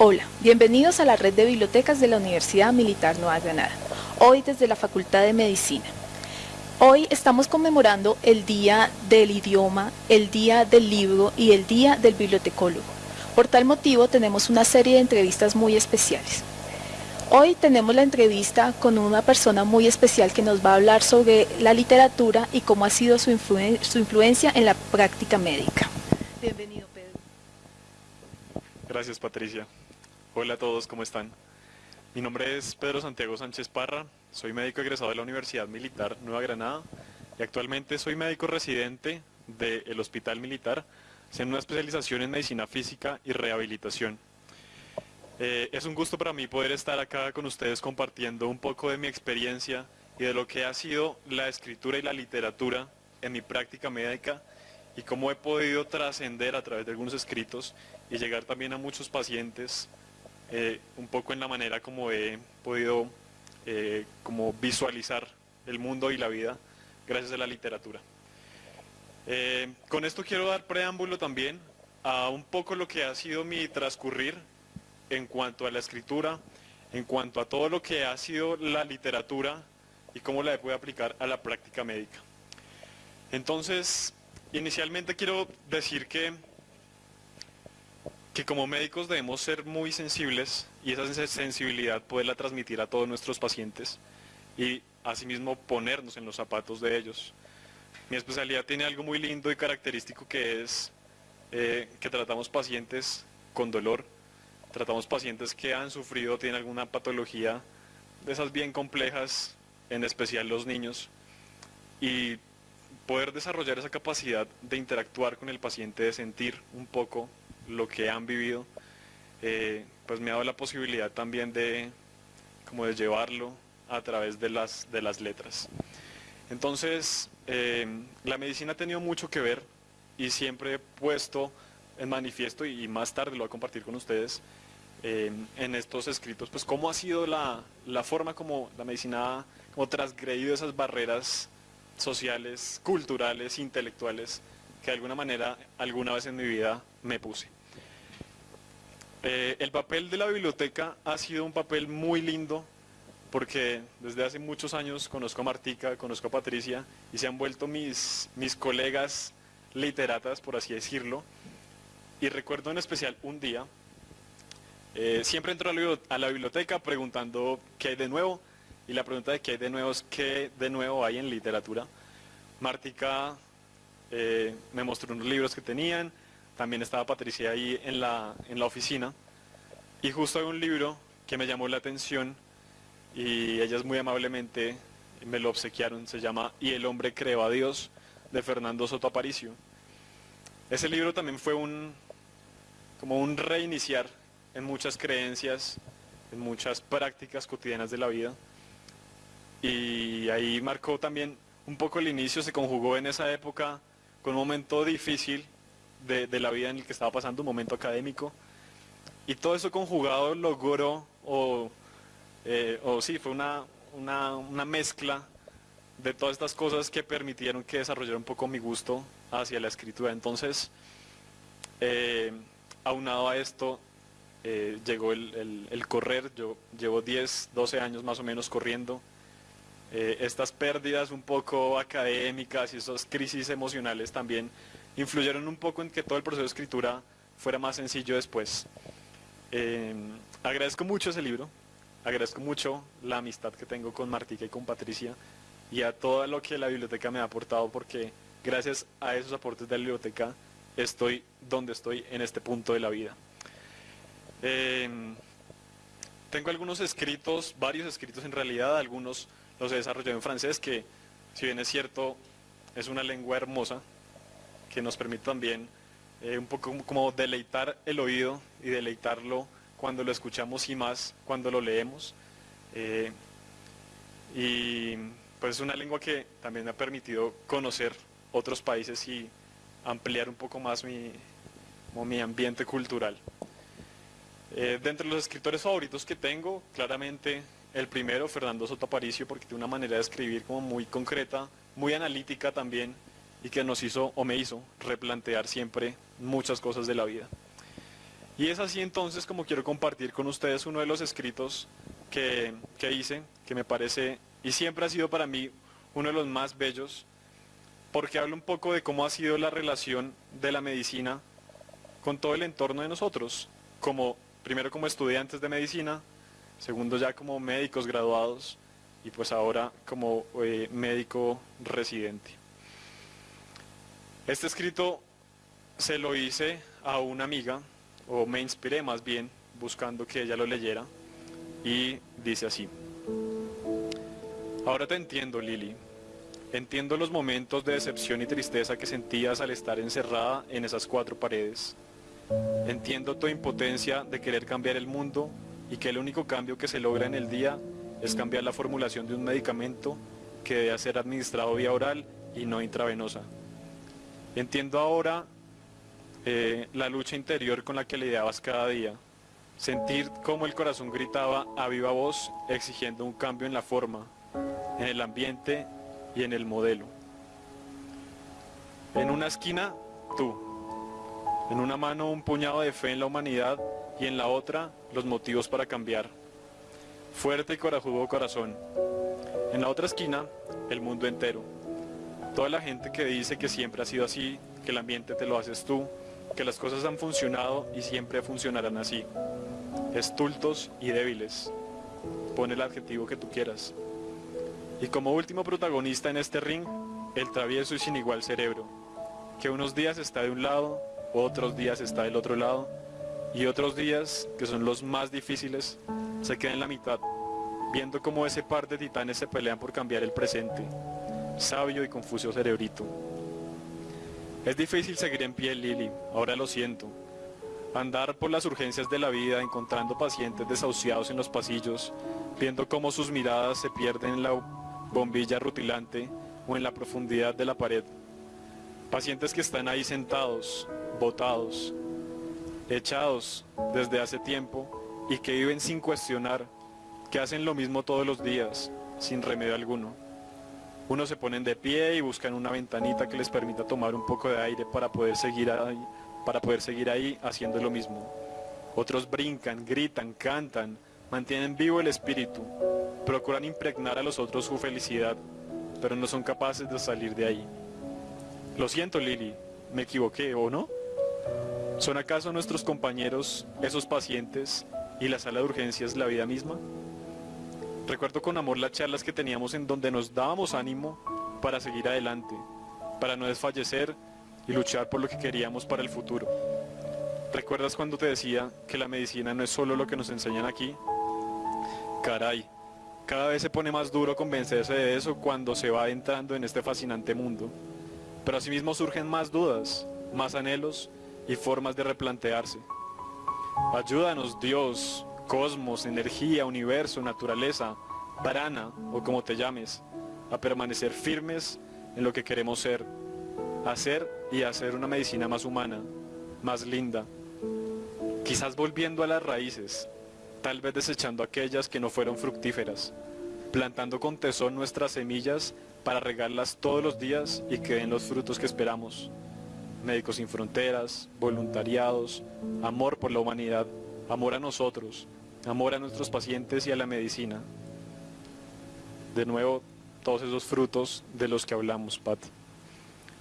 Hola, bienvenidos a la red de bibliotecas de la Universidad Militar Nueva Granada, hoy desde la Facultad de Medicina. Hoy estamos conmemorando el Día del Idioma, el Día del Libro y el Día del Bibliotecólogo. Por tal motivo tenemos una serie de entrevistas muy especiales. Hoy tenemos la entrevista con una persona muy especial que nos va a hablar sobre la literatura y cómo ha sido su, su influencia en la práctica médica. Bienvenido, Pedro. Gracias, Patricia. Hola a todos, ¿cómo están? Mi nombre es Pedro Santiago Sánchez Parra, soy médico egresado de la Universidad Militar Nueva Granada y actualmente soy médico residente del Hospital Militar, haciendo una especialización en medicina física y rehabilitación. Eh, es un gusto para mí poder estar acá con ustedes compartiendo un poco de mi experiencia y de lo que ha sido la escritura y la literatura en mi práctica médica y cómo he podido trascender a través de algunos escritos y llegar también a muchos pacientes eh, un poco en la manera como he podido eh, como visualizar el mundo y la vida gracias a la literatura. Eh, con esto quiero dar preámbulo también a un poco lo que ha sido mi transcurrir en cuanto a la escritura, en cuanto a todo lo que ha sido la literatura y cómo la puede aplicar a la práctica médica. Entonces, inicialmente quiero decir que que como médicos debemos ser muy sensibles y esa sensibilidad poderla transmitir a todos nuestros pacientes y asimismo ponernos en los zapatos de ellos. Mi especialidad tiene algo muy lindo y característico que es eh, que tratamos pacientes con dolor, tratamos pacientes que han sufrido, tienen alguna patología de esas bien complejas, en especial los niños, y poder desarrollar esa capacidad de interactuar con el paciente, de sentir un poco lo que han vivido, eh, pues me ha dado la posibilidad también de, como de llevarlo a través de las, de las letras. Entonces, eh, la medicina ha tenido mucho que ver y siempre he puesto en manifiesto y, más tarde lo voy a compartir con ustedes eh, en estos escritos, pues cómo ha sido la, la, forma como la medicina ha como transgredido esas barreras sociales, culturales, intelectuales que de alguna manera alguna vez en mi vida me puse. Eh, el papel de la biblioteca ha sido un papel muy lindo porque desde hace muchos años conozco a Martica, conozco a Patricia y se han vuelto mis, mis colegas literatas, por así decirlo. Y recuerdo en especial un día, eh, siempre entro a la biblioteca preguntando qué hay de nuevo y la pregunta de qué hay de nuevo es qué de nuevo hay en literatura. Martica eh, me mostró unos libros que tenían, también estaba Patricia ahí en la, en la oficina y justo hay un libro que me llamó la atención y ellas muy amablemente me lo obsequiaron, se llama Y el hombre creó a Dios de Fernando Soto Aparicio. Ese libro también fue un, como un reiniciar en muchas creencias, en muchas prácticas cotidianas de la vida. Y ahí marcó también un poco el inicio, se conjugó en esa época con un momento difícil de, la vida en el que estaba pasando, un momento académico. Y todo eso conjugado logró, o, eh, o sí, fue una, una, mezcla de todas estas cosas que permitieron que desarrollara un poco mi gusto hacia la escritura. Entonces, eh, aunado a esto, eh, llegó el, correr, yo llevo 10, 12 años más o menos corriendo. estas pérdidas un poco académicas y esas crisis emocionales también influyeron un poco en que todo el proceso de escritura fuera más sencillo después. Eh, agradezco mucho ese libro, agradezco mucho la amistad que tengo con Martica y con Patricia y a todo lo que la biblioteca me ha aportado porque gracias a esos aportes de la biblioteca estoy donde estoy en este punto de la vida. Eh, tengo algunos escritos, varios escritos en realidad, algunos los he desarrollado en francés que si bien es cierto es una lengua hermosa, que nos permite también eh, un poco como deleitar el oído y deleitarlo cuando lo escuchamos y más cuando lo leemos. Eh, y pues es una lengua que también me ha permitido conocer otros países y ampliar un poco más mi, mi ambiente cultural. Eh, de entre los escritores favoritos que tengo, claramente el primero, Fernando Soto Aparicio, porque tiene una manera de escribir como muy concreta, muy analítica también, y que nos hizo o me hizo replantear siempre muchas cosas de la vida. Y es así entonces como quiero compartir con ustedes uno de los escritos que, que hice, que me parece, y siempre ha sido para mí uno de los más bellos, porque habla un poco de cómo ha sido la relación de la medicina con todo el entorno de nosotros, como primero como estudiantes de medicina, segundo ya como médicos graduados y pues ahora como eh, médico residente. Este escrito se lo hice a una amiga, o me inspiré más bien, buscando que ella lo leyera, y dice así. Ahora te entiendo, Lili. Entiendo los momentos de decepción y tristeza que sentías al estar encerrada en esas cuatro paredes. Entiendo tu impotencia de querer cambiar el mundo y que el único cambio que se logra en el día es cambiar la formulación de un medicamento que debe ser administrado vía oral y no intravenosa. Entiendo ahora eh, la lucha interior con la que lidiabas cada día. Sentir cómo el corazón gritaba a viva voz exigiendo un cambio en la forma, en el ambiente y en el modelo. En una esquina, tú. En una mano un puñado de fe en la humanidad y en la otra los motivos para cambiar. Fuerte y corajudo corazón. En la otra esquina, el mundo entero. Toda la gente que dice que siempre ha sido así, que el ambiente te lo haces tú, que las cosas han funcionado y siempre funcionarán así. Estultos y débiles. Pone el adjetivo que tú quieras. Y como último protagonista en este ring, el travieso y sin igual cerebro, que unos días está de un lado, otros días está del otro lado, y otros días, que son los más difíciles, se queda en la mitad, viendo cómo ese par de titanes se pelean por cambiar el presente. Sabio y confuso cerebrito. Es difícil seguir en pie, Lili, ahora lo siento. Andar por las urgencias de la vida, encontrando pacientes desahuciados en los pasillos, viendo cómo sus miradas se pierden en la bombilla rutilante o en la profundidad de la pared. Pacientes que están ahí sentados, botados, echados desde hace tiempo y que viven sin cuestionar, que hacen lo mismo todos los días, sin remedio alguno. Unos se ponen de pie y buscan una ventanita que les permita tomar un poco de aire para poder seguir ahí, para poder seguir ahí haciendo lo mismo. Otros brincan, gritan, cantan, mantienen vivo el espíritu, procuran impregnar a los otros su felicidad, pero no son capaces de salir de ahí. Lo siento, Lili, me equivoqué, ¿o no? ¿Son acaso nuestros compañeros esos pacientes y la sala de urgencias la vida misma? Recuerdo con amor las charlas que teníamos en donde nos dábamos ánimo para seguir adelante, para no desfallecer y luchar por lo que queríamos para el futuro. ¿Recuerdas cuando te decía que la medicina no es solo lo que nos enseñan aquí? Caray, cada vez se pone más duro convencerse de eso cuando se va entrando en este fascinante mundo. Pero asimismo surgen más dudas, más anhelos y formas de replantearse. Ayúdanos Dios, cosmos, energía, universo, naturaleza, prana o como te llames, a permanecer firmes en lo que queremos ser, hacer y hacer una medicina más humana, más linda, quizás volviendo a las raíces, tal vez desechando aquellas que no fueron fructíferas, plantando con tesón nuestras semillas para regarlas todos los días y que den los frutos que esperamos. Médicos Sin Fronteras, voluntariados, amor por la humanidad, amor a nosotros, amor a nuestros pacientes y a la medicina. De nuevo, todos esos frutos de los que hablamos, Pat.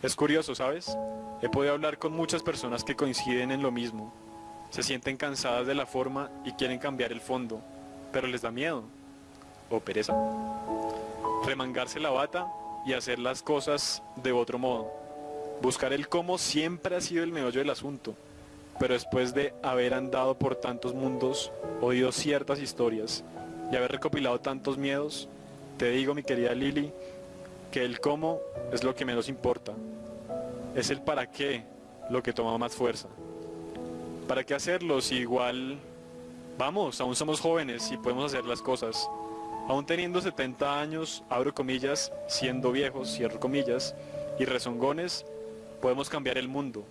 Es curioso, ¿sabes? He podido hablar con muchas personas que coinciden en lo mismo. Se sienten cansadas de la forma y quieren cambiar el fondo, pero les da miedo o pereza. Remangarse la bata y hacer las cosas de otro modo. Buscar el cómo siempre ha sido el meollo del asunto, pero después de haber andado por tantos mundos, oído ciertas historias y haber recopilado tantos miedos, te digo, mi querida Lili, que el cómo es lo que menos importa. Es el para qué lo que toma más fuerza. ¿Para qué hacerlo si igual, vamos, aún somos jóvenes y podemos hacer las cosas? Aún teniendo 70 años, abro comillas, siendo viejos, cierro comillas, y rezongones, podemos cambiar el mundo.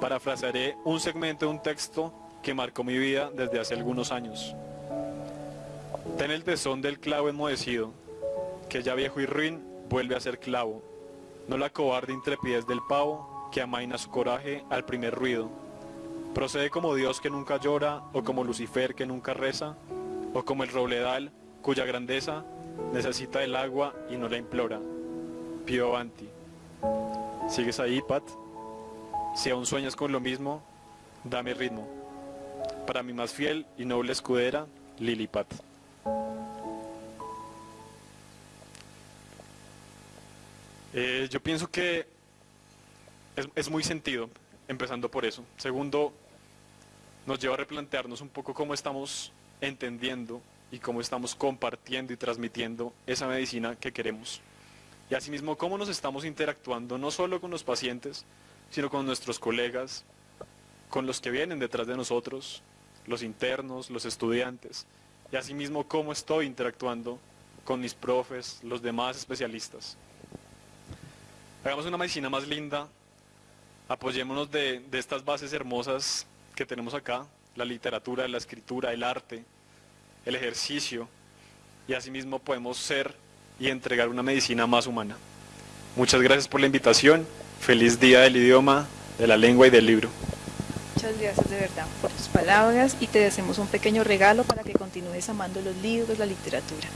Parafrasearé un segmento de un texto que marcó mi vida desde hace algunos años. Ten el tesón del clavo enmohecido, que ya viejo y ruin vuelve a ser clavo, no la cobarde intrepidez del pavo que amaina su coraje al primer ruido. Procede como Dios que nunca llora, o como Lucifer que nunca reza, o como el robledal cuya grandeza necesita el agua y no la implora. Pío Avanti. ¿Sigues ahí, Pat? Si aún sueñas con lo mismo, dame ritmo. Para mi más fiel y noble escudera, Lili Pat. Eh, yo pienso que es, es muy sentido, empezando por eso. Segundo, nos lleva a replantearnos un poco cómo estamos entendiendo y cómo estamos compartiendo y transmitiendo esa medicina que queremos. Y asimismo, cómo nos estamos interactuando no solo con los pacientes, sino con nuestros colegas, con los que vienen detrás de nosotros, los internos, los estudiantes, y asimismo cómo estoy interactuando con mis profes, los demás especialistas. Hagamos una medicina más linda, apoyémonos de, de estas bases hermosas que tenemos acá, la literatura, la escritura, el arte, el ejercicio, y asimismo podemos ser y entregar una medicina más humana. Muchas gracias por la invitación, feliz día del idioma, de la lengua y del libro. Muchas gracias de verdad por tus palabras y te deseamos un pequeño regalo para que continúes amando los libros, la literatura.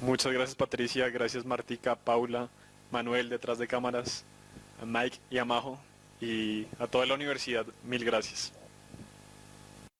Muchas gracias Patricia, gracias Martica, Paula, Manuel detrás de cámaras, a Mike y a Majo y a toda la universidad, mil gracias.